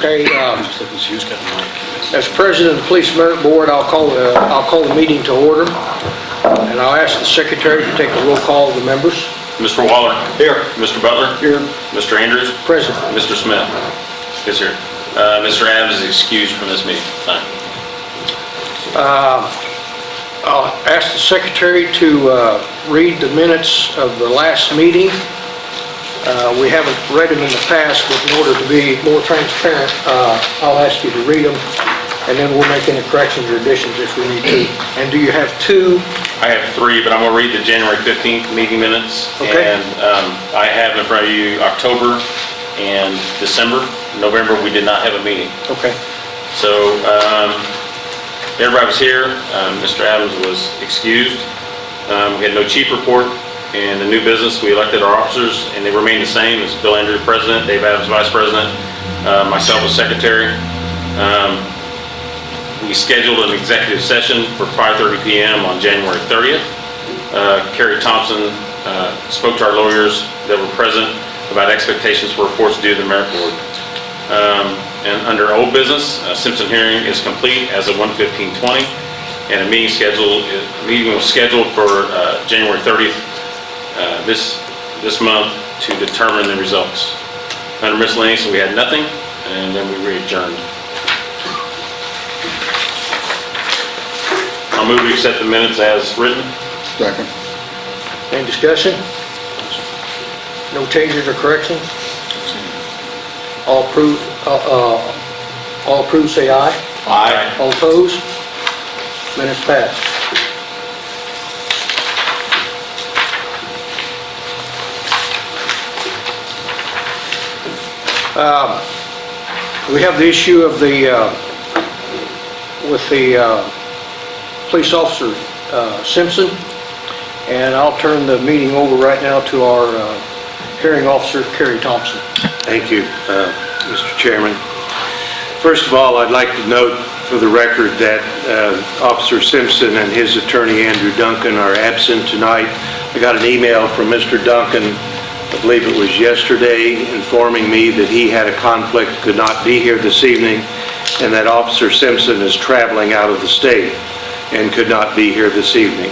Okay, um, as president of the Police Merit Board, I'll call, uh, I'll call the meeting to order, and I'll ask the secretary to take a roll call of the members. Mr. Waller? Here. Mr. Butler? Here. Mr. Andrews? Present. Mr. Smith? Is here. Uh, Mr. Adams is excused from this meeting. Fine. I'll ask the secretary to uh, read the minutes of the last meeting. Uh, We haven't read them in the past, but in order to be more transparent, uh, I'll ask you to read them, and then we'll make any corrections or additions if we need to. And do you have two? I have three, but I'm going to read the January 15th meeting minutes. Okay. And um, I have in front of you October and December. November, we did not have a meeting. Okay. So um, everybody was here. Um, Mr. Adams was excused. Um, We had no chief report. And the new business, we elected our officers, and they remain the same. It's Bill Andrews, president, Dave Adams, vice president, uh, myself as secretary. Um, We scheduled an executive session for 5:30 PM on January 30th. Uh, Carrie Thompson uh, spoke to our lawyers that were present about expectations for reports due to the merit board. Um, And under old business, a Simpson hearing is complete as of 1:15:20, and a meeting schedule, a meeting was scheduled for uh, January 30th uh, this, this month to determine the results. Under miscellaneous, we had nothing, and then we adjourned. I'll move to accept the minutes as written. Second. Any discussion? No changes or corrections? All approved, uh, uh, all approved, say aye. Aye. All opposed? Minutes passed. Um, We have the issue of the, uh, with the uh, police officer uh, Simpson, and I'll turn the meeting over right now to our uh, hearing officer, Kerry Thompson. Thank you, uh, Mr. Chairman. First of all, I'd like to note for the record that uh, Officer Simpson and his attorney Andrew Duncan are absent tonight. I got an email from Mr. Duncan, I believe it was yesterday, informing me that he had a conflict, could not be here this evening, and that Officer Simpson is traveling out of the state and could not be here this evening.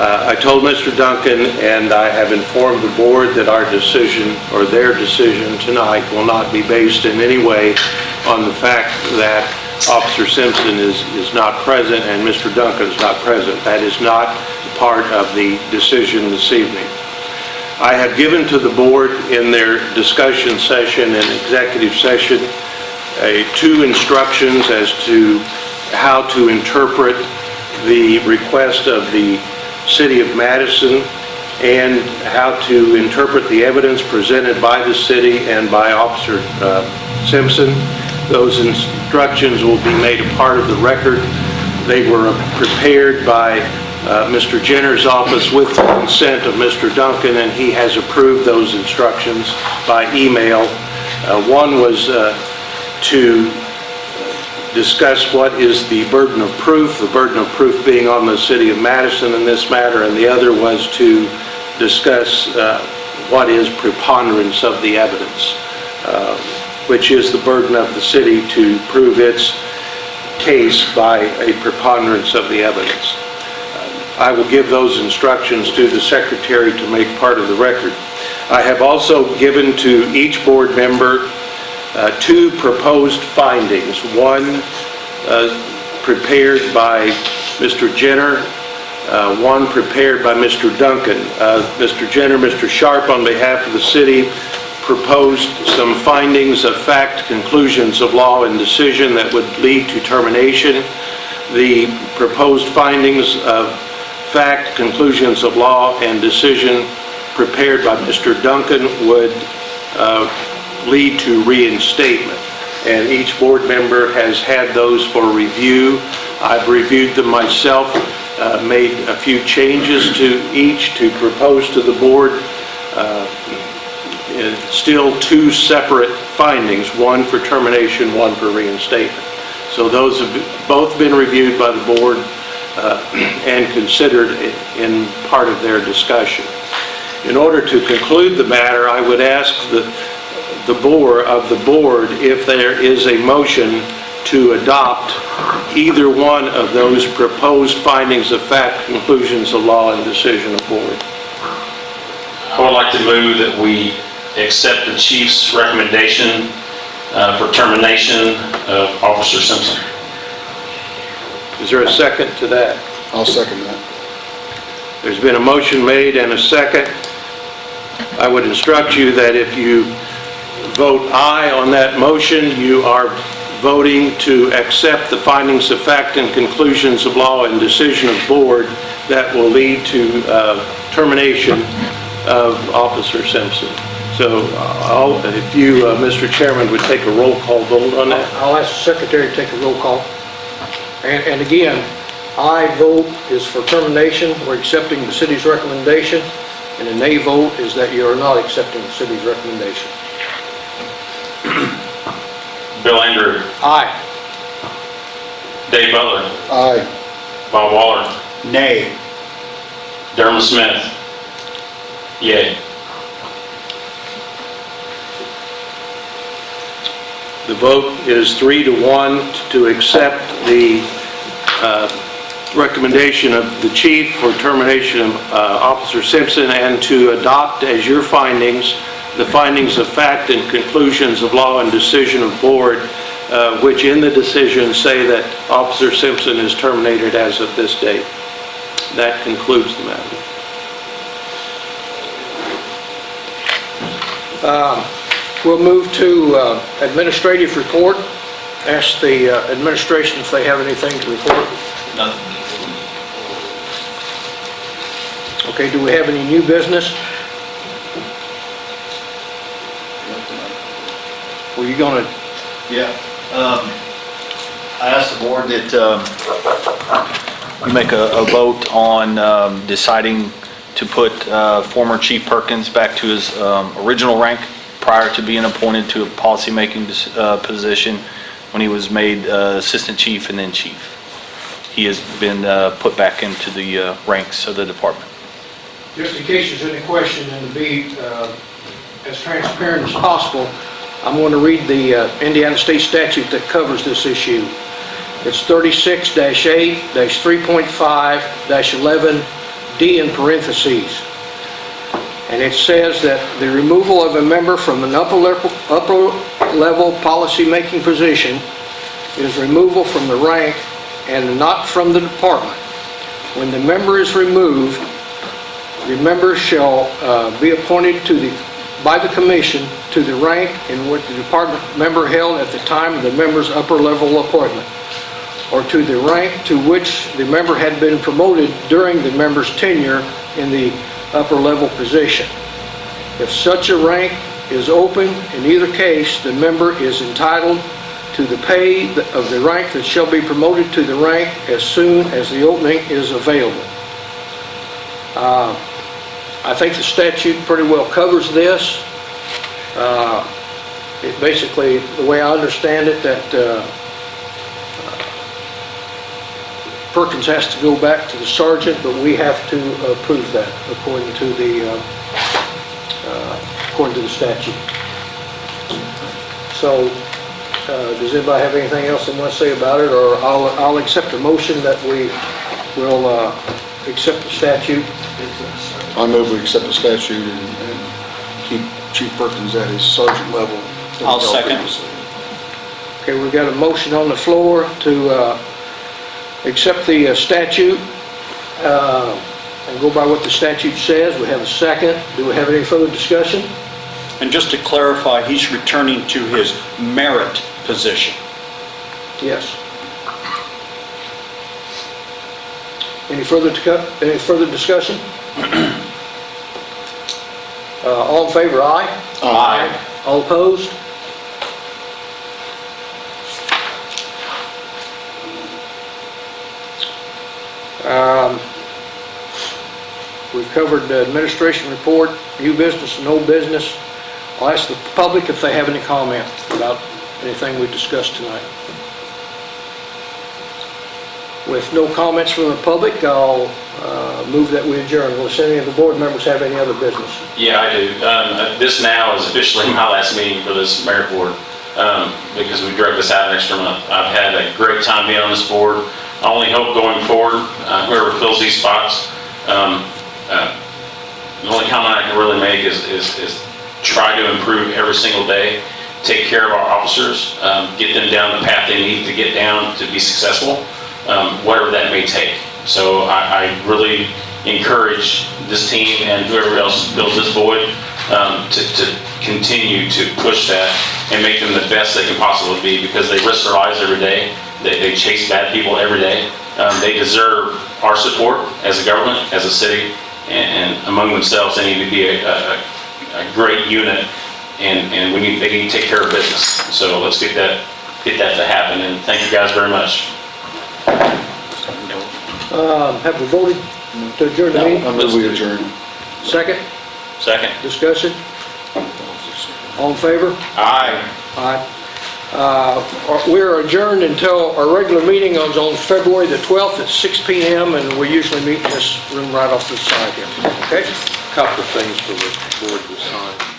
Uh, I told Mr. Duncan, and I have informed the board that our decision, or their decision tonight, will not be based in any way on the fact that Officer Simpson is, is not present and Mr. Duncan is not present. That is not part of the decision this evening. I have given to the board in their discussion session and executive session a- two instructions as to how to interpret the request of the City of Madison and how to interpret the evidence presented by the city and by Officer uh, Simpson. Those instructions will be made a part of the record. They were prepared by uh, Mr. Jenner's office with the consent of Mr. Duncan, and he has approved those instructions by email. Uh, One was uh, to discuss what is the burden of proof, the burden of proof being on the city of Madison in this matter, and the other was to discuss uh, what is preponderance of the evidence, uh, which is the burden of the city to prove its case by a preponderance of the evidence. I will give those instructions to the secretary to make part of the record. I have also given to each board member uh, two proposed findings. One uh, prepared by Mr. Jenner, uh, one prepared by Mr. Duncan. Uh, Mr. Jenner, Mr. Sharp, on behalf of the city, proposed some findings of fact, conclusions of law, and decision that would lead to termination. The proposed findings of fact, conclusions of law, and decision prepared by Mr. Duncan would uh, lead to reinstatement. And each board member has had those for review. I've reviewed them myself, uh, made a few changes to each to propose to the board. Uh, Still two separate findings, one for termination, one for reinstatement. So those have both been reviewed by the board and considered in part of their discussion. In order to conclude the matter, I would ask the the board, of the board, if there is a motion to adopt either one of those proposed findings of fact, conclusions of law, and decision of board. I would like to move that we accept the chief's recommendation uh, for termination of Officer Simpson. Is there a second to that? I'll second that. There's been a motion made and a second. I would instruct you that if you vote aye on that motion, you are voting to accept the findings of fact and conclusions of law and decision of board that will lead to uh, termination of Officer Simpson. So uh, I'll- if you, uh, Mr. Chairman, would take a roll call vote on that? I'll ask the secretary to take a roll call. And, and again, I vote is for termination, we're accepting the city's recommendation, and a nay vote is that you are not accepting the city's recommendation. Bill Andrew, Aye. Dave Butler, Aye. Bob Waller, Nay. Dermot Smith. Yay. The vote is three to one to accept the recommendation of the chief for termination of uh, Officer Simpson and to adopt as your findings, the findings of fact and conclusions of law and decision of board, uh, which in the decision say that Officer Simpson is terminated as of this date. That concludes the matter. We'll move to uh, administrative report. Ask the uh, administration if they have anything to report. Okay, do we have any new business? Were you gonna, Yeah, um, I asked the board that, um, we make a, a vote on, um, deciding to put, uh, former Chief Perkins back to his, um, original rank prior to being appointed to a policymaking, uh, position when he was made, uh, Assistant Chief and then Chief. He has been, uh, put back into the, uh, ranks of the department. just in case there's any question and to be uh, as transparent as possible, I'm going to read the uh, Indiana State statute that covers this issue. It's 36-8-3.5-11D in parentheses. And it says that the removal of a member from an upper level, upper level policymaking position is removal from the rank and not from the department. When the member is removed, the member shall uh, be appointed to the, by the commission to the rank in which the department member held at the time of the member's upper level appointment, or to the rank to which the member had been promoted during the member's tenure in the upper level position. If such a rank is open, in either case, the member is entitled to the pay of the rank that shall be promoted to the rank as soon as the opening is available. Uh, I think the statute pretty well covers this. Uh, It basically, the way I understand it, that uh, Perkins has to go back to the sergeant, but we have to approve that according to the, uh, uh, according to the statute. So, uh, does anybody have anything else they want to say about it, or I'll, I'll accept a motion that we will uh, accept the statute I move we accept the statute and, and keep Chief Perkins at his sergeant level. I'll second. Okay, we've got a motion on the floor to uh, accept the uh, statute uh, and go by what the statute says. We have a second. Do we have any further discussion? And just to clarify, he's returning to his merit position. Yes. Any further, any further discussion? Uh, All in favor, aye? Aye. All opposed? Covered the administration report, new business, and old business. I'll ask the public if they have any comment about anything we discussed tonight. With no comments from the public, I'll uh, move that we adjourn. Will any of the board members have any other business? Yeah, I do. Um, uh, This now is officially my last meeting for this merit board, um, because we drug this out an extra month. I've had a great time being on this board. I only hope going forward, uh, whoever fills these spots, um, uh, the only comment I can really make is, is, is try to improve every single day, take care of our officers, um, get them down the path they need to get down to be successful, um, whatever that may take. So I, I really encourage this team and whoever else fills this void, um, to, to continue to push that and make them the best they can possibly be, because they risk their lives every day, they, they chase bad people every day. Um, they deserve our support as a government, as a city, and, and among themselves, they need to be a, a, a great unit, and, and we need, they need to take care of business. So let's get that, get that to happen, and thank you guys very much. Um, Have we voted to adjourn the meeting? I move we adjourn. Second, Second. discussion? All in favor? Aye. Aye. Uh, We're adjourned until our regular meeting is on February the 12th at 6 PM, and we usually meet in this room right off the side here. Okay? Couple of things for the board to sign.